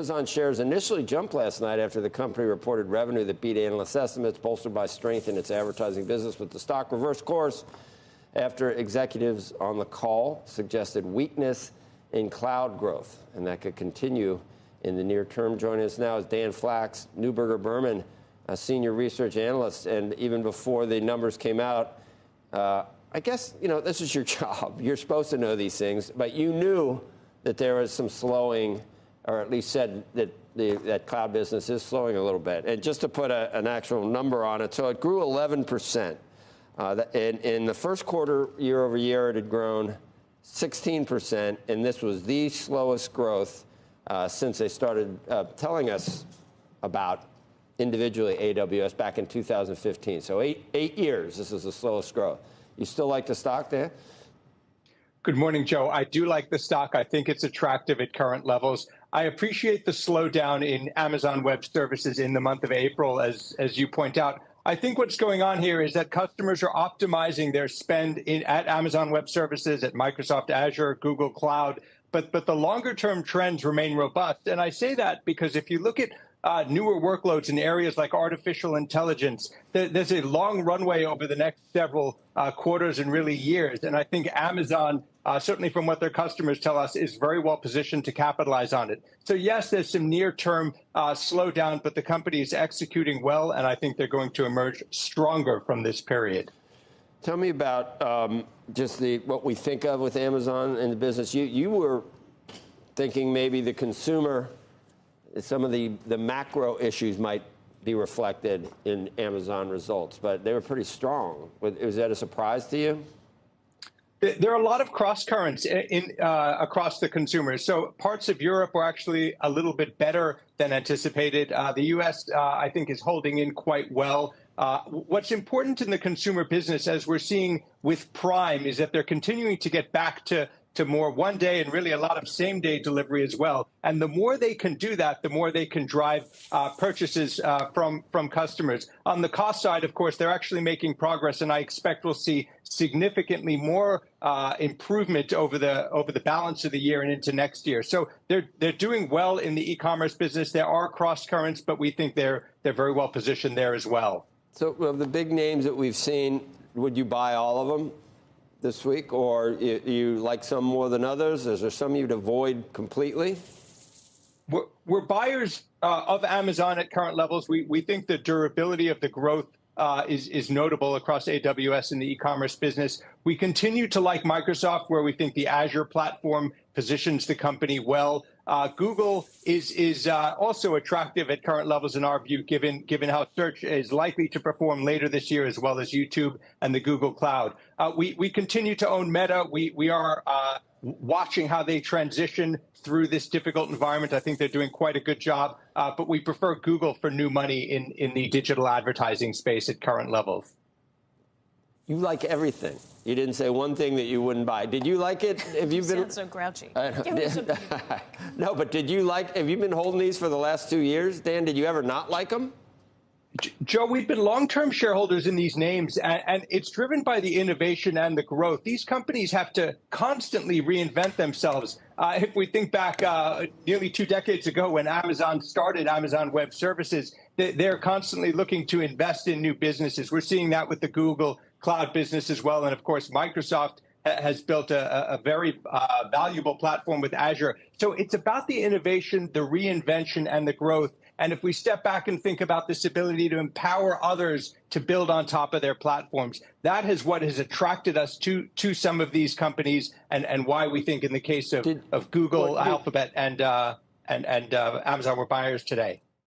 Amazon shares initially jumped last night after the company reported revenue that beat analyst estimates, bolstered by strength in its advertising business, but the stock reversed course after executives on the call suggested weakness in cloud growth, and that could continue in the near term. Joining us now is Dan Flax, Neuberger Berman, a senior research analyst, and even before the numbers came out, uh, I guess you know this is your job. You're supposed to know these things, but you knew that there was some slowing, or at least said that the, that cloud business is slowing a little bit. And just to put a, an actual number on it, so it grew 11 percent. Uh, in, in the first quarter, year over year, it had grown 16 percent, and this was the slowest growth uh, since they started uh, telling us about individually AWS back in 2015. So eight, eight years, this is the slowest growth. You still like the stock there? Good morning, Joe. I do like the stock. I think it's attractive at current levels. I appreciate the slowdown in Amazon Web Services in the month of April, as, as you point out. I think what's going on here is that customers are optimizing their spend in, at Amazon Web Services, at Microsoft Azure, Google Cloud, but but the longer term trends remain robust. And I say that because if you look at uh, newer workloads in areas like artificial intelligence, there's a long runway over the next several uh, quarters and really years. And I think Amazon, uh, certainly from what their customers tell us, is very well positioned to capitalize on it. So yes, there's some near-term uh, slowdown, but the company is executing well, and I think they're going to emerge stronger from this period. Tell me about um, just the what we think of with Amazon and the business. You you were thinking maybe the consumer, some of the the macro issues might be reflected in Amazon results, but they were pretty strong. Was that a surprise to you? There are a lot of cross currents in, in uh, across the consumers. So parts of Europe are actually a little bit better than anticipated. Uh, the U.S. Uh, I think is holding in quite well. Uh, what's important in the consumer business, as we're seeing with Prime, is that they're continuing to get back to to more one day and really a lot of same day delivery as well. And the more they can do that, the more they can drive uh, purchases uh, from from customers. On the cost side, of course, they're actually making progress, and I expect we'll see significantly more uh, improvement over the over the balance of the year and into next year. So they're they're doing well in the e-commerce business. There are cross currents, but we think they're they're very well positioned there as well. So of the big names that we've seen, would you buy all of them this week, or you, you like some more than others? Is there some you'd avoid completely? We're, we're buyers uh, of Amazon at current levels. We we think the durability of the growth uh, is, is notable across AWS and the e-commerce business. We continue to like Microsoft, where we think the Azure platform positions the company well. Uh, Google is is uh, also attractive at current levels in our view, given given how search is likely to perform later this year, as well as YouTube and the Google Cloud. Uh, we we continue to own Meta. We we are uh, watching how they transition through this difficult environment. I think they're doing quite a good job, uh, but we prefer Google for new money in, in the digital advertising space at current levels. You like everything. You didn't say one thing that you wouldn't buy. Did you like it? Have you, you been so grouchy? no, but did you like? Have you been holding these for the last two years, Dan? Did you ever not like them? Joe, we've been long-term shareholders in these names, and, and, it's driven by the innovation and the growth. These companies have to constantly reinvent themselves. Uh, if we think back uh, nearly two decades ago when Amazon started Amazon Web Services, they, they're constantly looking to invest in new businesses. We're seeing that with the Google Cloud business as well, and of course, Microsoft has built a, a very uh, valuable platform with Azure. So it's about the innovation, the reinvention, and the growth. And if we step back and think about this ability to empower others to build on top of their platforms, that is what has attracted us to to some of these companies, and and why we think in the case of did, of Google, well, Alphabet, and uh, and and uh, Amazon, we're buyers today.